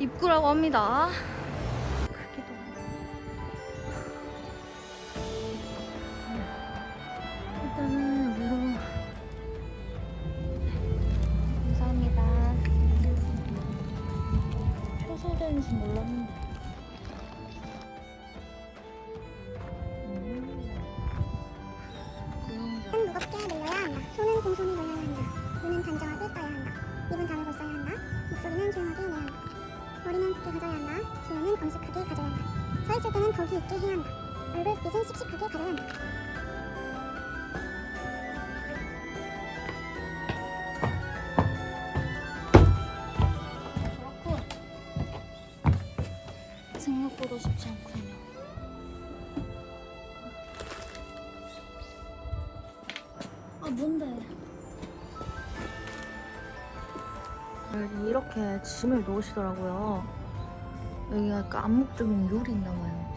입구라고 합니다. 크기도 일단은 위로 감사합니다. 폐쇄되는지 몰랐는데. 음. 무겁게 늘려야 한다. 손은 공손히 돌려야 한다. 눈은 단정하게 떠야. 입은 한다. 붓게 가져야 한다. 기운은 엄숙하게 가져야 한다. 서 있을 때는 덕이 있게 해야 한다. 얼굴 빛은 씩씩하게 가져야 한다. 그렇군. 생각보다 쉽지 않군요. 아 뭔데? 이렇게 짐을 놓으시더라고요. 여기가 약간 암묵적인 룰이 있나 봐요.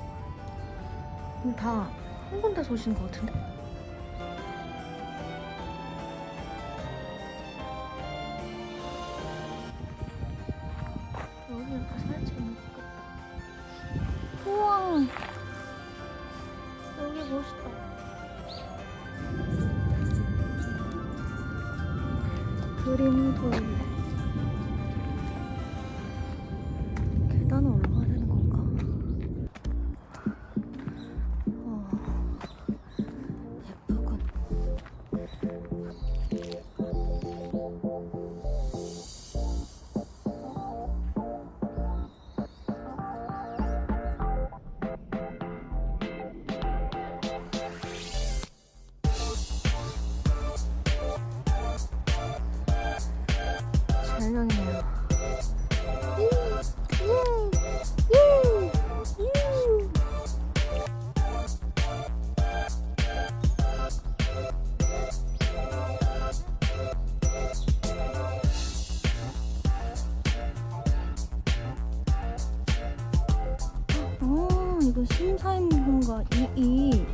근데 다한 군데서 오시는 것 같은데? 여기 이렇게 찍으면 좋겠다. 우와! 여기 멋있다. 그림 돌. 2이.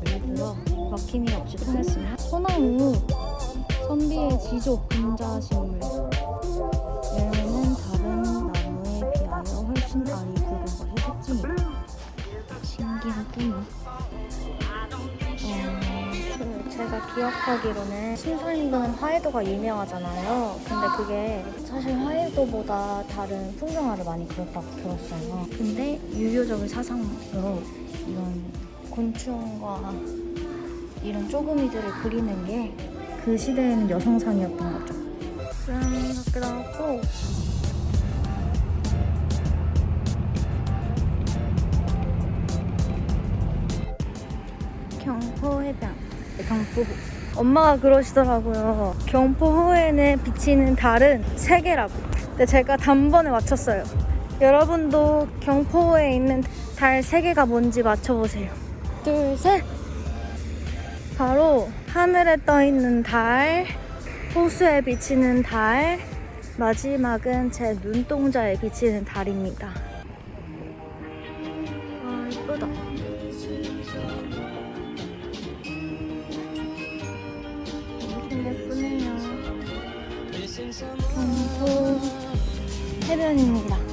그리고 들어 막힘이 없이 통했으면 소나무 선비의 지조 분자식 기억하기로는 심사임금은 화해도가 유명하잖아요 근데 그게 사실 화해도보다 다른 풍경화를 많이 그렸다고 들었어요 근데 유교적인 사상으로 이런 곤충과 이런 쪼그미들을 그리는 게 그 시대에는 여성상이었던 거죠. 짠, 밖에 나왔고 경포해변, 네, 경포호. 엄마가 그러시더라고요. 경포 호에는 비치는 달은 세 개라고. 근데 제가 단번에 맞췄어요. 여러분도 경포호에 있는 달세 개가 뭔지 맞춰보세요. 둘, 셋! 바로 하늘에 떠 있는 달, 호수에 비치는 달, 마지막은 제 눈동자에 비치는 달입니다. 경포 해변입니다.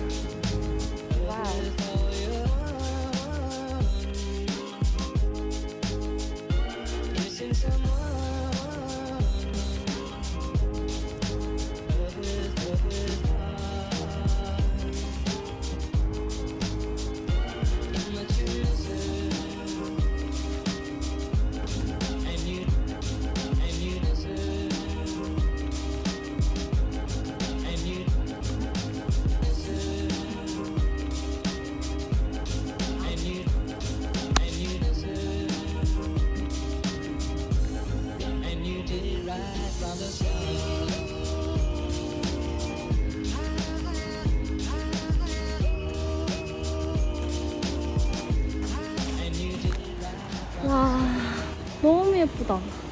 와, 너무 예쁘다.